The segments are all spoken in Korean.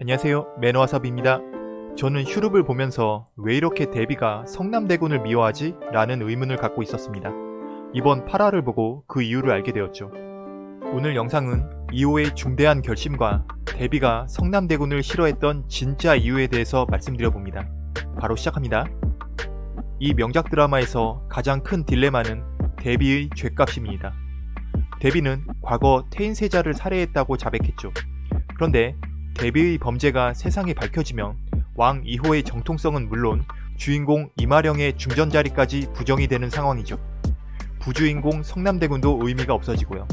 안녕하세요 매너와삽입니다. 저는 슈룹을 보면서 왜 이렇게 데비가 성남대군을 미워하지? 라는 의문을 갖고 있었습니다. 이번 8화를 보고 그 이유를 알게 되었죠. 오늘 영상은 2호의 중대한 결심과 데비가 성남대군을 싫어했던 진짜 이유에 대해서 말씀드려봅니다. 바로 시작합니다. 이 명작 드라마에서 가장 큰 딜레마는 데비의 죄값입니다. 데비는 과거 태인세자를 살해했다고 자백했죠. 그런데 데비의 범죄가 세상에 밝혀지면 왕 2호의 정통성은 물론 주인공 이마령의 중전자리까지 부정이 되는 상황이죠. 부주인공 성남대군도 의미가 없어지고요.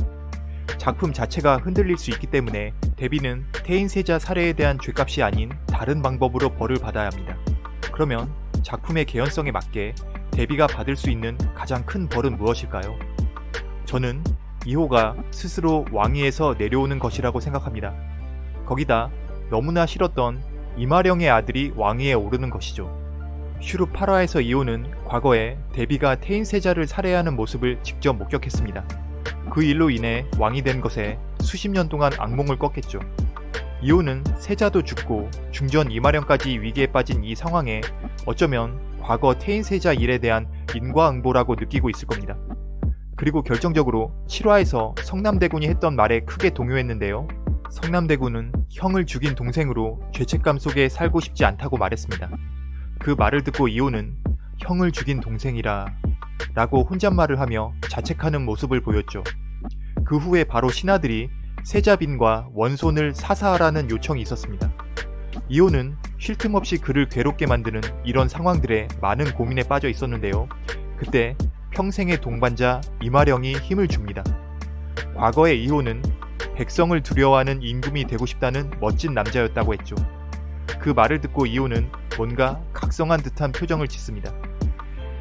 작품 자체가 흔들릴 수 있기 때문에 데비는 태인세자 살해에 대한 죄값이 아닌 다른 방법으로 벌을 받아야 합니다. 그러면 작품의 개연성에 맞게 데비가 받을 수 있는 가장 큰 벌은 무엇일까요? 저는 2호가 스스로 왕위에서 내려오는 것이라고 생각합니다. 거기다 너무나 싫었던 이마령의 아들이 왕위에 오르는 것이죠. 슈룹 8화에서 이호는 과거에 데비가 태인세자를 살해하는 모습을 직접 목격했습니다. 그 일로 인해 왕이 된 것에 수십 년 동안 악몽을 꿨겠죠. 이호는 세자도 죽고 중전 이마령까지 위기에 빠진 이 상황에 어쩌면 과거 태인세자 일에 대한 인과응보라고 느끼고 있을 겁니다. 그리고 결정적으로 7화에서 성남대군이 했던 말에 크게 동요했는데요. 성남대군은 형을 죽인 동생으로 죄책감 속에 살고 싶지 않다고 말했습니다. 그 말을 듣고 이호는 형을 죽인 동생이라 라고 혼잣말을 하며 자책하는 모습을 보였죠. 그 후에 바로 신하들이 세자빈과 원손을 사사하라는 요청이 있었습니다. 이호는 쉴 틈 없이 그를 괴롭게 만드는 이런 상황들에 많은 고민에 빠져 있었는데요. 그때 평생의 동반자 이마령이 힘을 줍니다. 과거의 이호는 백성을 두려워하는 임금이 되고 싶다는 멋진 남자였다고 했죠. 그 말을 듣고 이호는 뭔가 각성한 듯한 표정을 짓습니다.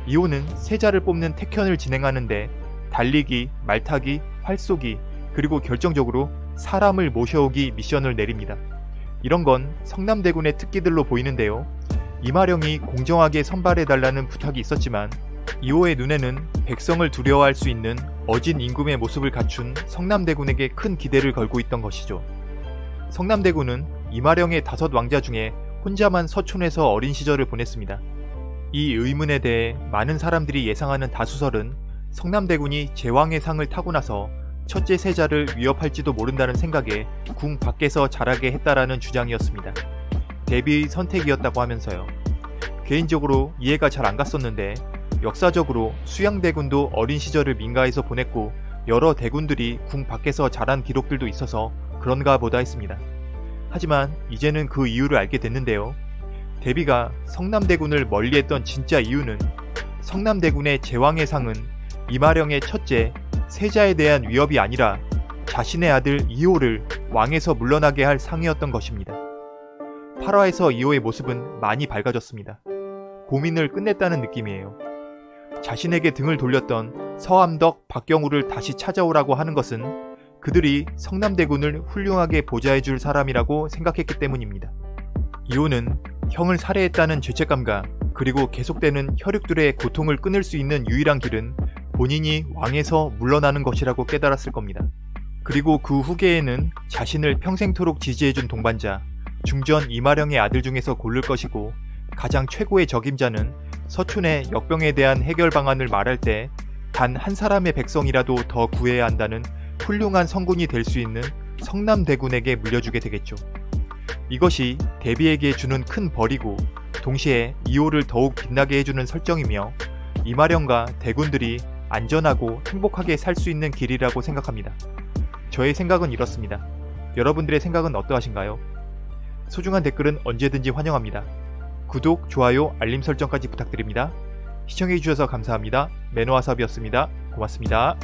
이호는 세자를 뽑는 택현을 진행하는데 달리기, 말타기, 활쏘기, 그리고 결정적으로 사람을 모셔오기 미션을 내립니다. 이런 건 성남대군의 특기들로 보이는데요. 이마령이 공정하게 선발해달라는 부탁이 있었지만 이호의 눈에는 백성을 두려워할 수 있는 어진 임금의 모습을 갖춘 성남대군에게 큰 기대를 걸고 있던 것이죠. 성남대군은 이마령의 다섯 왕자 중에 혼자만 서촌에서 어린 시절을 보냈습니다. 이 의문에 대해 많은 사람들이 예상하는 다수설은 성남대군이 제왕의 상을 타고 나서 첫째 세자를 위협할지도 모른다는 생각에 궁 밖에서 자라게 했다라는 주장이었습니다. 데뷔의 선택이었다고 하면서요. 개인적으로 이해가 잘 안 갔었는데 역사적으로 수양대군도 어린 시절을 민가에서 보냈고 여러 대군들이 궁 밖에서 자란 기록들도 있어서 그런가 보다 했습니다. 하지만 이제는 그 이유를 알게 됐는데요. 데비가 성남대군을 멀리했던 진짜 이유는 성남대군의 제왕의 상은 이마령의 첫째 세자에 대한 위협이 아니라 자신의 아들 이호를 왕에서 물러나게 할 상이었던 것입니다. 8화에서 이호의 모습은 많이 밝아졌습니다. 고민을 끝냈다는 느낌이에요. 자신에게 등을 돌렸던 서암덕 박경우를 다시 찾아오라고 하는 것은 그들이 성남대군을 훌륭하게 보좌해줄 사람이라고 생각했기 때문입니다. 이호는 형을 살해했다는 죄책감과 그리고 계속되는 혈육들의 고통을 끊을 수 있는 유일한 길은 본인이 왕에서 물러나는 것이라고 깨달았을 겁니다. 그리고 그 후계에는 자신을 평생토록 지지해준 동반자, 중전 이마령의 아들 중에서 고를 것이고 가장 최고의 적임자는 서춘의 역병에 대한 해결 방안을 말할 때 단 한 사람의 백성이라도 더 구해야 한다는 훌륭한 성군이 될 수 있는 성남대군에게 물려주게 되겠죠. 이것이 데비에게 주는 큰 벌이고 동시에 이호를 더욱 빛나게 해주는 설정이며 이마령과 대군들이 안전하고 행복하게 살 수 있는 길이라고 생각합니다. 저의 생각은 이렇습니다. 여러분들의 생각은 어떠하신가요? 소중한 댓글은 언제든지 환영합니다. 구독, 좋아요, 알림 설정까지 부탁드립니다. 시청해주셔서 감사합니다. 매너와삽이었습니다. 고맙습니다.